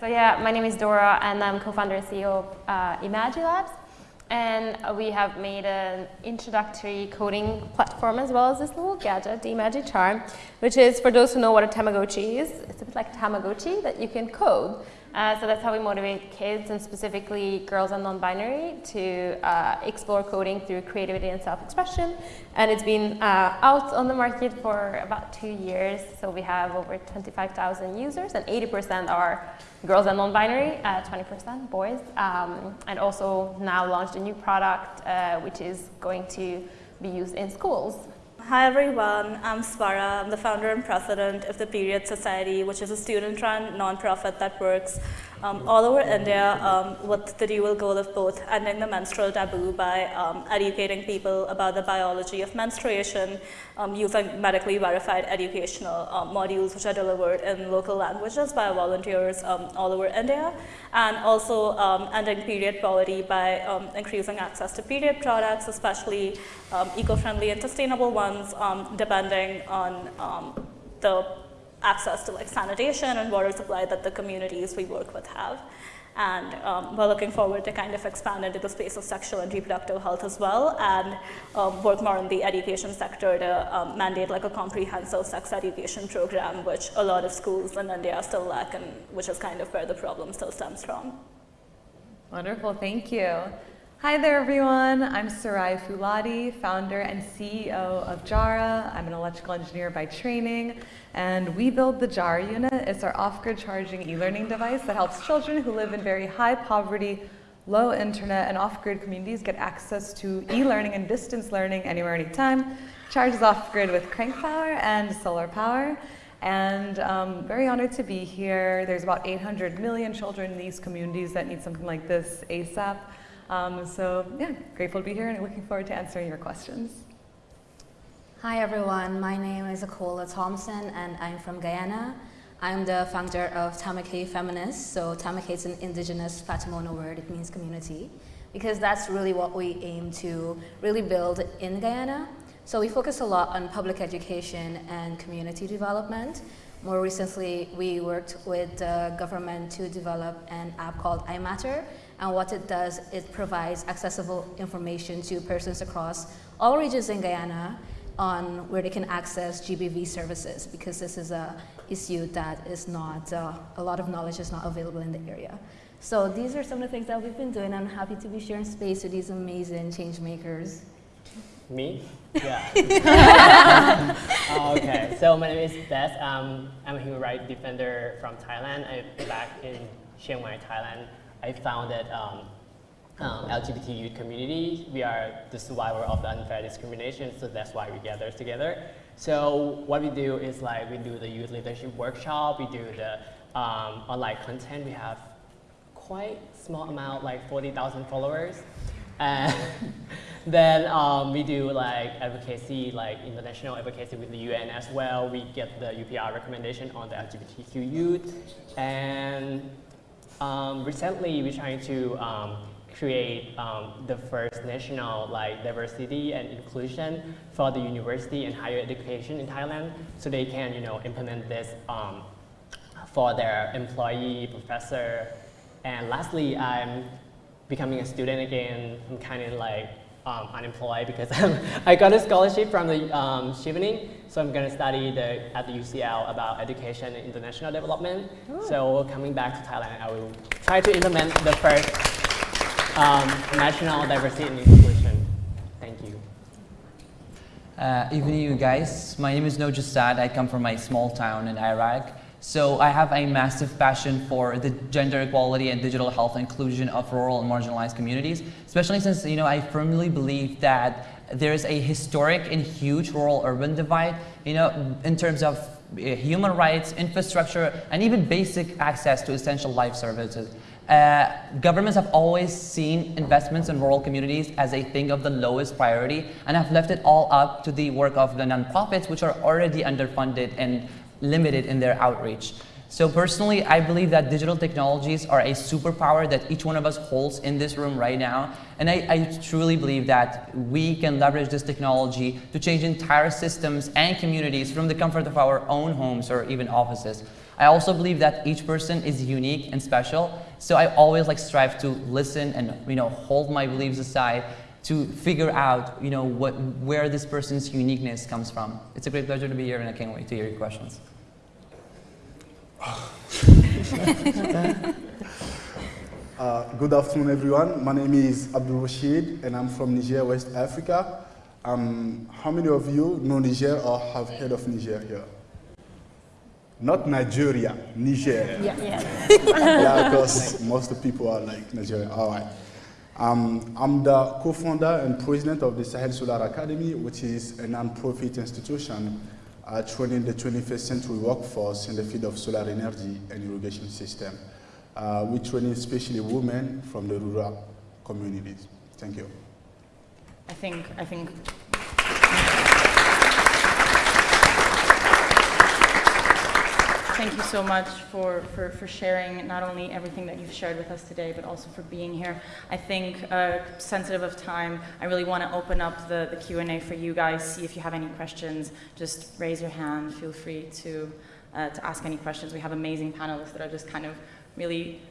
So yeah, my name is Dora and I'm co-founder and CEO of uh, Labs. And we have made an introductory coding platform as well as this little gadget, the Imagi Charm, which is, for those who know what a Tamagotchi is, it's a bit like Tamagotchi that you can code. Uh, so that's how we motivate kids and specifically girls and non-binary to uh, explore coding through creativity and self-expression. And it's been uh, out on the market for about two years. So we have over 25,000 users and 80% are girls and non-binary, 20% uh, boys. Um, and also now launched a new product uh, which is going to be used in schools. Hi everyone, I'm Swara. I'm the founder and president of the Period Society, which is a student-run nonprofit that works um, all over India um, with the dual goal of both ending the menstrual taboo by um, educating people about the biology of menstruation um, using medically verified educational um, modules which are delivered in local languages by volunteers um, all over India and also ending period poverty by increasing access to period products, especially eco-friendly and sustainable ones depending on the access to like sanitation and water supply that the communities we work with have. And um, we're looking forward to kind of expand into the space of sexual and reproductive health as well and um, work more in the education sector to um, mandate like a comprehensive sex education program, which a lot of schools in India still lack and which is kind of where the problem still stems from. Wonderful, thank you. Hi there everyone, I'm Sarai Fuladi, founder and CEO of Jara. I'm an electrical engineer by training and we build the Jara unit. It's our off-grid charging e-learning device that helps children who live in very high poverty, low internet and off-grid communities get access to e-learning and distance learning anywhere, anytime. Charges off-grid with crank power and solar power. And um, very honored to be here. There's about 800 million children in these communities that need something like this ASAP. Um, so yeah, grateful to be here and looking forward to answering your questions. Hi everyone, my name is Akola Thompson and I'm from Guyana. I'm the founder of Tamake Feminist. So Tamake is an indigenous Patamona word, it means community. Because that's really what we aim to really build in Guyana. So we focus a lot on public education and community development. More recently, we worked with the government to develop an app called iMatter, and what it does, it provides accessible information to persons across all regions in Guyana on where they can access GBV services because this is a issue that is not, uh, a lot of knowledge is not available in the area. So these are some of the things that we've been doing. I'm happy to be sharing space with these amazing change makers. Me? Yeah. oh, okay, so my name is Beth. Um, I'm a human rights defender from Thailand. I'm back in Chiang Mai, Thailand. I founded um, um, LGBT youth community. We are the survivor of the unfair discrimination, so that's why we gather together. So what we do is like we do the youth leadership workshop, we do the um, online content. We have quite small amount, like 40,000 followers. And then um, we do like advocacy, like international advocacy with the UN as well. We get the UPR recommendation on the LGBTQ youth. And um, recently, we're trying to um, create um, the first national like diversity and inclusion for the university and higher education in Thailand, so they can you know implement this um, for their employee, professor, and lastly, I'm becoming a student again. I'm kind of like um, unemployed because I got a scholarship from the um, Chevening, so I'm going to study the, at the UCL about education and international development. Ooh. So coming back to Thailand, I will try to implement the first um, national diversity and inclusion. Thank you. Uh, evening, you guys. My name is Nojasad. I come from a small town in Iraq. So I have a massive passion for the gender equality and digital health inclusion of rural and marginalized communities, especially since you know I firmly believe that there is a historic and huge rural-urban divide, you know, in terms of uh, human rights, infrastructure, and even basic access to essential life services. Uh, governments have always seen investments in rural communities as a thing of the lowest priority and have left it all up to the work of the nonprofits which are already underfunded and limited in their outreach. So personally, I believe that digital technologies are a superpower that each one of us holds in this room right now. And I, I, truly believe that we can leverage this technology to change entire systems and communities from the comfort of our own homes or even offices. I also believe that each person is unique and special. So I always like strive to listen and you know hold my beliefs aside to figure out you know what where this person's uniqueness comes from. It's a great pleasure to be here and I can't wait to hear your questions. uh, good afternoon, everyone. My name is Abdul Rashid, and I'm from Niger, West Africa. Um, how many of you know Niger or have heard of Niger here? Not Nigeria, Niger. Yeah, yeah. yeah, because most of the people are like Nigeria. All right. Um, I'm the co-founder and president of the Sahel Solar Academy, which is a non-profit institution uh, training the 21st century workforce in the field of solar energy and irrigation system. Uh, we train especially women from the rural communities. Thank you. I think, I think thank you so much for, for, for sharing not only everything that you've shared with us today, but also for being here. I think, uh, sensitive of time, I really want to open up the, the Q&A for you guys, see if you have any questions. Just raise your hand, feel free to, uh, to ask any questions. We have amazing panelists that are just kind of really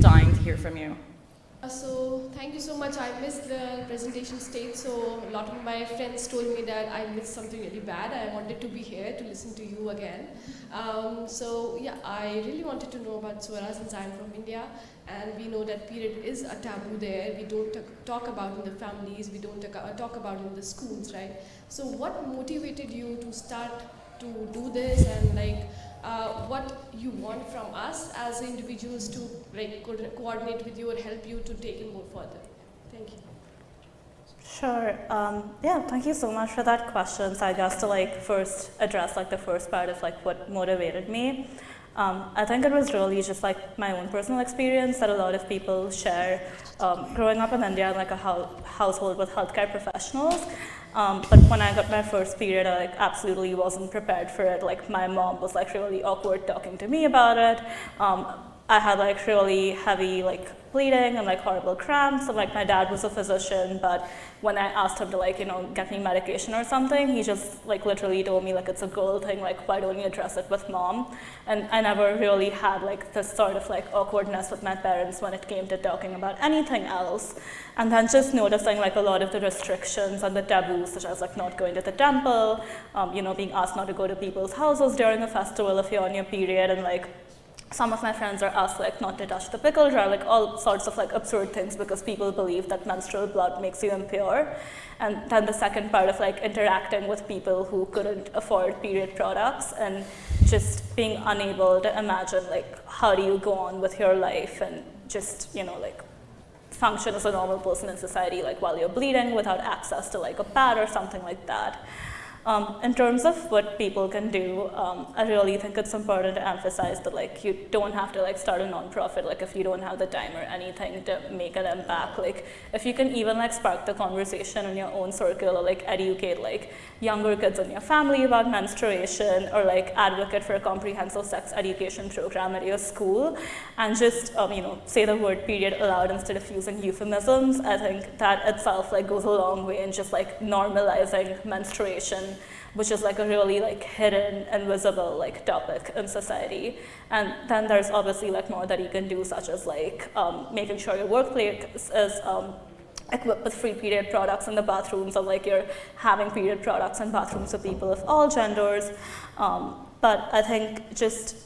dying to hear from you. Uh, so thank you so much. I missed the presentation stage, so a lot of my friends told me that I missed something really bad. I wanted to be here to listen to you again. Um, so yeah, I really wanted to know about Swara since I'm from India, and we know that period is a taboo there. We don't talk about in the families, we don't talk about in the schools, right? So what motivated you to start to do this and like uh, what you want from us as individuals to like co coordinate with you or help you to take it more further. Thank you. Sure. Um, yeah, thank you so much for that question. So I guess to like first address like the first part of like what motivated me. Um, I think it was really just like my own personal experience that a lot of people share. Um, growing up in India in like a ho household with healthcare professionals, um, but when I got my first period, I like absolutely wasn't prepared for it. Like my mom was like really awkward talking to me about it. Um, I had like really heavy like bleeding and like horrible cramps and like my dad was a physician but when I asked him to like you know get me medication or something he just like literally told me like it's a girl thing like why don't you address it with mom? And I never really had like this sort of like awkwardness with my parents when it came to talking about anything else. And then just noticing like a lot of the restrictions and the taboos such as like not going to the temple um, you know being asked not to go to people's houses during a festival if you're on your period and like some of my friends are asked like not to touch the pickle jar, like all sorts of like absurd things because people believe that menstrual blood makes you impure. And then the second part of like interacting with people who couldn't afford period products and just being unable to imagine like how do you go on with your life and just, you know, like function as a normal person in society like while you're bleeding without access to like a pad or something like that. Um, in terms of what people can do, um, I really think it's important to emphasize that like you don't have to like start a nonprofit like if you don't have the time or anything to make an impact. Like if you can even like spark the conversation in your own circle or like educate like younger kids in your family about menstruation or like advocate for a comprehensive sex education program at your school and just um, you know say the word period aloud instead of using euphemisms. I think that itself like goes a long way in just like normalizing menstruation which is like a really like hidden, invisible like topic in society. And then there's obviously like more that you can do, such as like um, making sure your workplace is um, equipped with free period products in the bathrooms, or like you're having period products in bathrooms for people of all genders. Um, but I think just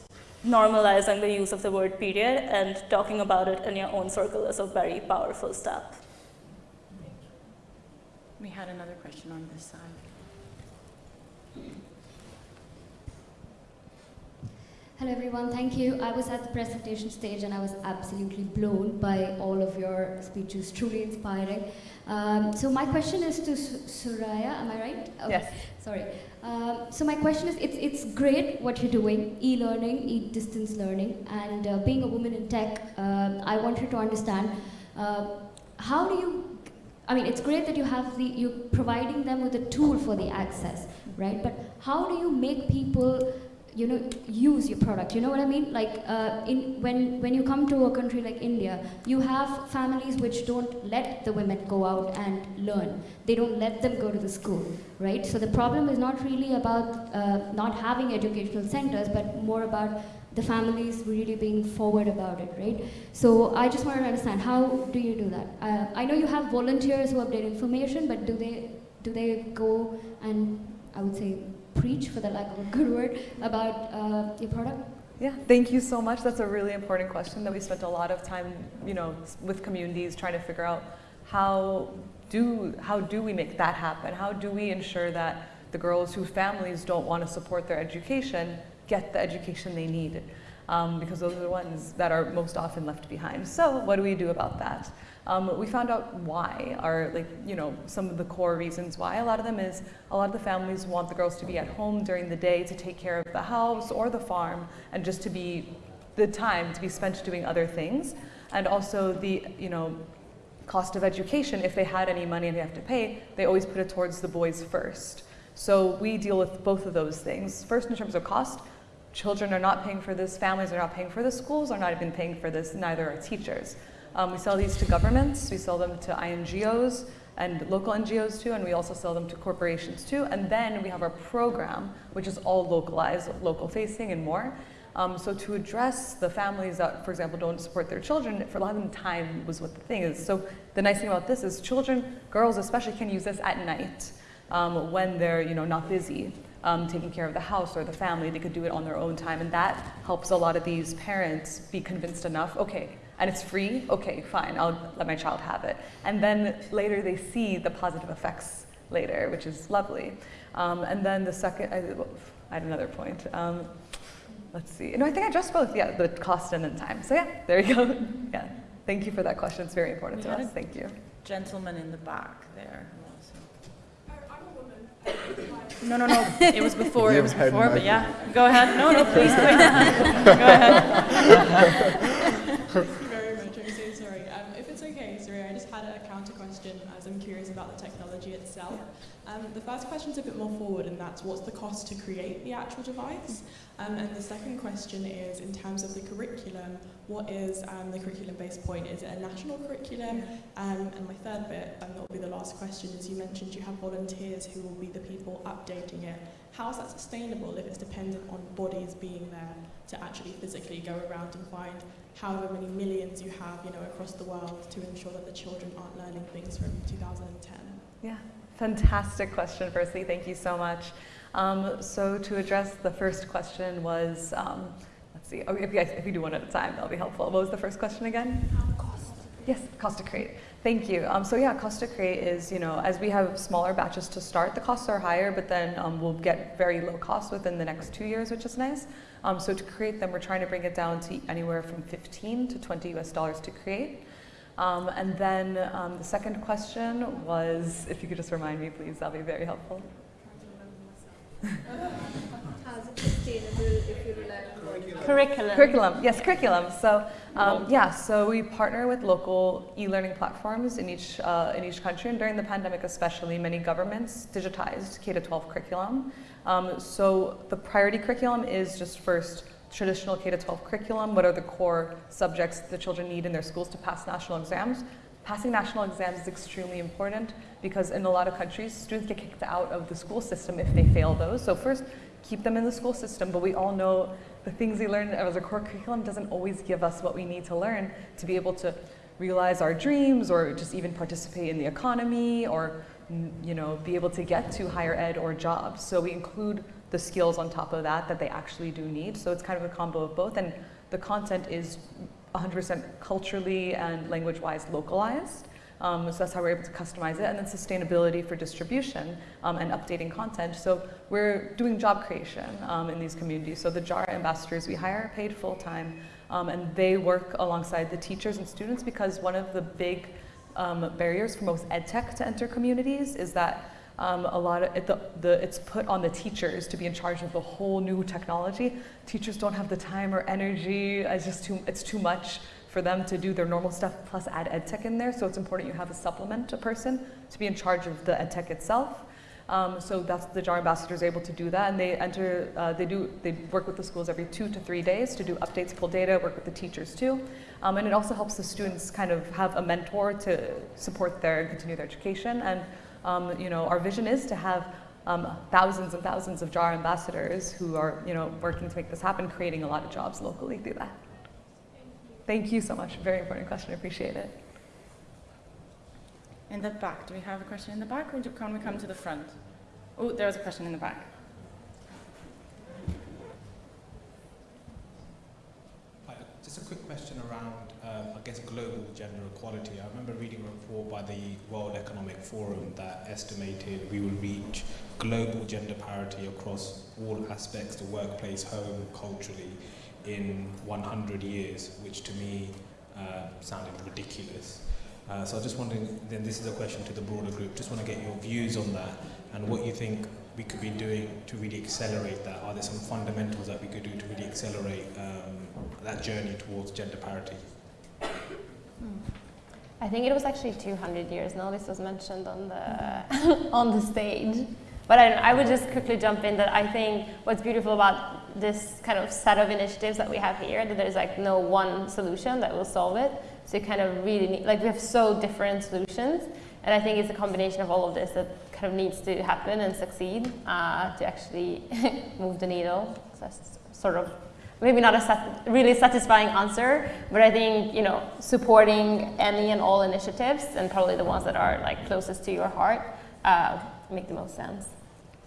normalizing the use of the word period and talking about it in your own circle is a very powerful step. We had another question on this side. Hello everyone, thank you. I was at the presentation stage and I was absolutely blown by all of your speeches, truly inspiring. Um, so my question is to Suraya. am I right? Okay. Yes. Sorry. Um, so my question is, it's, it's great what you're doing, e-learning, e-distance learning, and uh, being a woman in tech, um, I want you to understand, uh, how do you, I mean, it's great that you have the, you're providing them with a tool for the access, right? But how do you make people you know use your product? You know what i mean? Like uh, in when when you come to a country like india you have families which don't let the women go out and learn. They don't let them go to the school right? So the problem is not really about uh, not having educational centers but more about the families really being forward about it right? So i just want to understand how do you do that? Uh, i know you have volunteers who update information but do they do they go and i would say preach, for the lack of a good word, about uh, your product? Yeah, thank you so much. That's a really important question that we spent a lot of time, you know, with communities trying to figure out how do how do we make that happen? How do we ensure that the girls whose families don't want to support their education get the education they need? Um, because those are the ones that are most often left behind. So what do we do about that? Um, we found out why, are like, you know, some of the core reasons why. A lot of them is a lot of the families want the girls to be at home during the day to take care of the house or the farm and just to be the time to be spent doing other things. And also the, you know, cost of education, if they had any money and they have to pay, they always put it towards the boys first. So we deal with both of those things. First, in terms of cost, children are not paying for this, families are not paying for this, schools are not even paying for this, neither are teachers. Um, we sell these to governments, we sell them to INGOs and local NGOs too, and we also sell them to corporations too. And then we have our program, which is all localized, local facing and more. Um, so to address the families that, for example, don't support their children, for a lot of them time was what the thing is. So the nice thing about this is children, girls especially, can use this at night um, when they're you know, not busy. Um, taking care of the house or the family, they could do it on their own time, and that helps a lot of these parents be convinced enough. Okay, and it's free, okay, fine, I'll let my child have it. And then later they see the positive effects later, which is lovely. Um, and then the second, I, I had another point. Um, let's see. No, I think I addressed both. Yeah, the cost and then time. So yeah, there you go. yeah, thank you for that question. It's very important we to us. Thank you. Gentleman in the back there. No, no, no. It was before. it was before. But yeah, go ahead. No, no, please. go ahead. as I'm curious about the technology itself. Um, the first question is a bit more forward, and that's what's the cost to create the actual device? Um, and the second question is, in terms of the curriculum, what is um, the curriculum-based point? Is it a national curriculum? Um, and my third bit, and that will be the last question, is you mentioned you have volunteers who will be the people updating it. How is that sustainable if it's dependent on bodies being there to actually physically go around and find however many millions you have, you know, across the world to ensure that the children aren't learning things from 2010? Yeah, fantastic question, firstly. Thank you so much. Um, so to address the first question was, um, let's see, oh, if, you guys, if you do one at a time, that'll be helpful. What was the first question again? Cost. Yes, cost to create. Thank you. Um, so yeah, cost to create is, you know, as we have smaller batches to start, the costs are higher, but then um, we'll get very low costs within the next two years, which is nice. Um, so to create them, we're trying to bring it down to anywhere from 15 to 20 US dollars to create. Um, and then um, the second question was, if you could just remind me, please, that'll be very helpful. How's it sustainable if you rely on curriculum? Curriculum, yes, curriculum. So um, yeah, so we partner with local e-learning platforms in each uh, in each country, and during the pandemic, especially, many governments digitized K to 12 curriculum. Um, so the priority curriculum is just first traditional K-12 curriculum. What are the core subjects the children need in their schools to pass national exams? Passing national exams is extremely important because in a lot of countries, students get kicked out of the school system if they fail those. So first, keep them in the school system, but we all know the things we learn as a core curriculum doesn't always give us what we need to learn to be able to realize our dreams or just even participate in the economy or you know, be able to get to higher ed or jobs. So we include the skills on top of that that they actually do need. So it's kind of a combo of both. And the content is 100% culturally and language-wise localized. Um, so that's how we're able to customize it. And then sustainability for distribution um, and updating content. So we're doing job creation um, in these communities. So the JARA ambassadors we hire are paid full-time. Um, and they work alongside the teachers and students because one of the big um, barriers for most ed tech to enter communities is that um, a lot of it, the, the, it's put on the teachers to be in charge of the whole new technology. Teachers don't have the time or energy. It's just too, it's too much for them to do their normal stuff plus add ed tech in there. So it's important you have a supplement a person to be in charge of the ed tech itself. Um, so that's the JARA ambassador is able to do that, and they enter, uh, they do, they work with the schools every two to three days to do updates, pull data, work with the teachers too, um, and it also helps the students kind of have a mentor to support their continue their education. And um, you know, our vision is to have um, thousands and thousands of JARA ambassadors who are you know working to make this happen, creating a lot of jobs locally through that. Thank you so much. Very important question. I appreciate it. In the back, do we have a question in the back or can we come to the front? Oh, there was a question in the back. Hi, just a quick question around, um, I guess, global gender equality. I remember reading a report by the World Economic Forum that estimated we will reach global gender parity across all aspects, the workplace, home, culturally, in 100 years, which to me uh, sounded ridiculous. Uh, so I just wondering, then this is a question to the broader group, just want to get your views on that and what you think we could be doing to really accelerate that. Are there some fundamentals that we could do to really accelerate um, that journey towards gender parity? I think it was actually 200 years now. This was mentioned on the on the stage. But I, I would just quickly jump in that I think what's beautiful about this kind of set of initiatives that we have here, that there's like no one solution that will solve it. So you kind of really need, like we have so different solutions. And I think it's a combination of all of this that of needs to happen and succeed uh, to actually move the needle. So that's sort of maybe not a sat really satisfying answer, but I think you know supporting any and all initiatives and probably the ones that are like closest to your heart uh, make the most sense.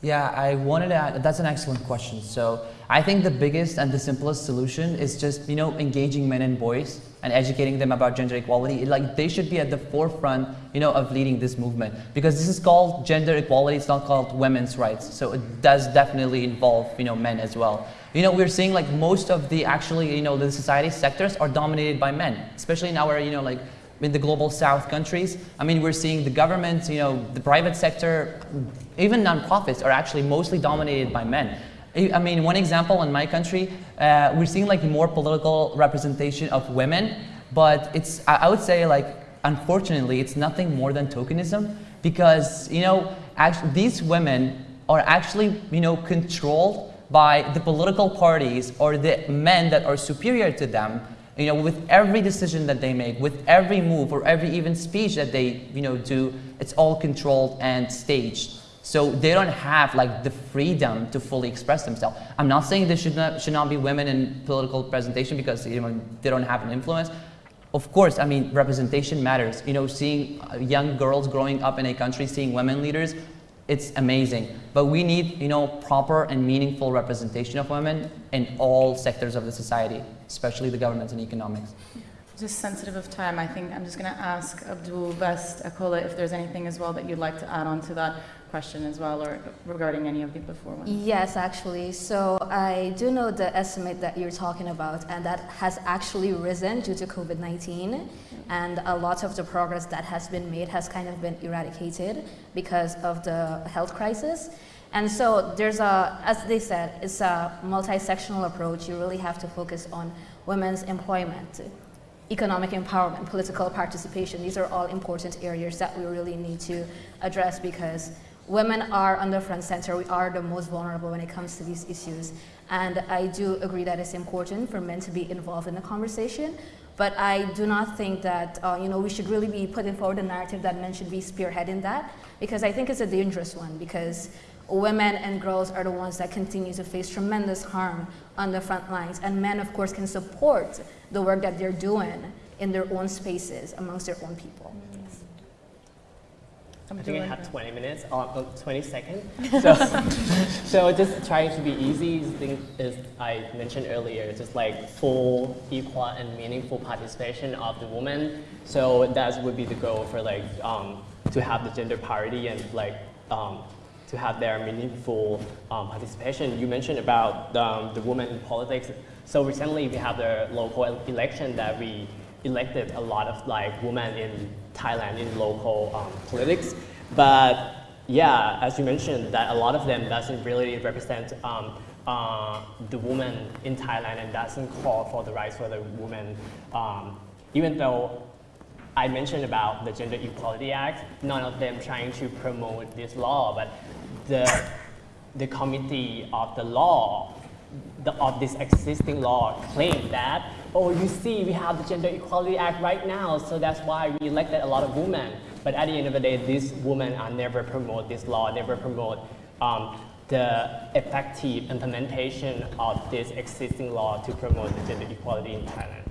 Yeah, I wanted to add, that's an excellent question. So I think the biggest and the simplest solution is just, you know, engaging men and boys and educating them about gender equality. Like they should be at the forefront, you know, of leading this movement because this is called gender equality. It's not called women's rights. So it does definitely involve, you know, men as well. You know, we're seeing like most of the actually, you know, the society sectors are dominated by men, especially in our, you know, like in the global south countries. I mean, we're seeing the government, you know, the private sector, even nonprofits are actually mostly dominated by men. I mean, one example in my country, uh, we're seeing like more political representation of women, but it's, I would say like, unfortunately, it's nothing more than tokenism because, you know, actually, these women are actually, you know, controlled by the political parties or the men that are superior to them you know, with every decision that they make, with every move or every even speech that they, you know, do, it's all controlled and staged. So they don't have like the freedom to fully express themselves. I'm not saying there should not, should not be women in political presentation because you know, they don't have an influence. Of course, I mean, representation matters. You know, seeing uh, young girls growing up in a country, seeing women leaders, it's amazing. But we need, you know, proper and meaningful representation of women in all sectors of the society, especially the government and economics. Just sensitive of time, I think I'm just going to ask Abdul Beth Akola if there's anything as well that you'd like to add on to that question as well, or regarding any of the before ones. Yes, actually. So I do know the estimate that you're talking about, and that has actually risen due to COVID-19, and a lot of the progress that has been made has kind of been eradicated because of the health crisis. And so there's a, as they said, it's a multi-sectional approach. You really have to focus on women's employment, economic empowerment, political participation. These are all important areas that we really need to address because women are on the front center. We are the most vulnerable when it comes to these issues. And I do agree that it's important for men to be involved in the conversation. But I do not think that uh, you know, we should really be putting forward a narrative that men should be spearheading that because I think it's a dangerous one because women and girls are the ones that continue to face tremendous harm on the front lines. And men, of course, can support the work that they're doing in their own spaces amongst their own people. I think I have 20 minutes, or 20 seconds. So, so just trying to be easy, thing is I mentioned earlier, just like full, equal, and meaningful participation of the woman. So that would be the goal for like um, to have the gender parity and like um, to have their meaningful um, participation. You mentioned about um, the women in politics. So recently we have the local election that we elected a lot of like women in Thailand in local um, politics. But yeah, as you mentioned, that a lot of them doesn't really represent um, uh, the women in Thailand and doesn't call for the rights for the women. Um, even though I mentioned about the Gender Equality Act, none of them trying to promote this law, but the, the committee of the law, the, of this existing law claim that, oh, you see, we have the Gender Equality Act right now, so that's why we elected a lot of women. But at the end of the day, these women are never promote this law, never promote um, the effective implementation of this existing law to promote the gender equality in Thailand.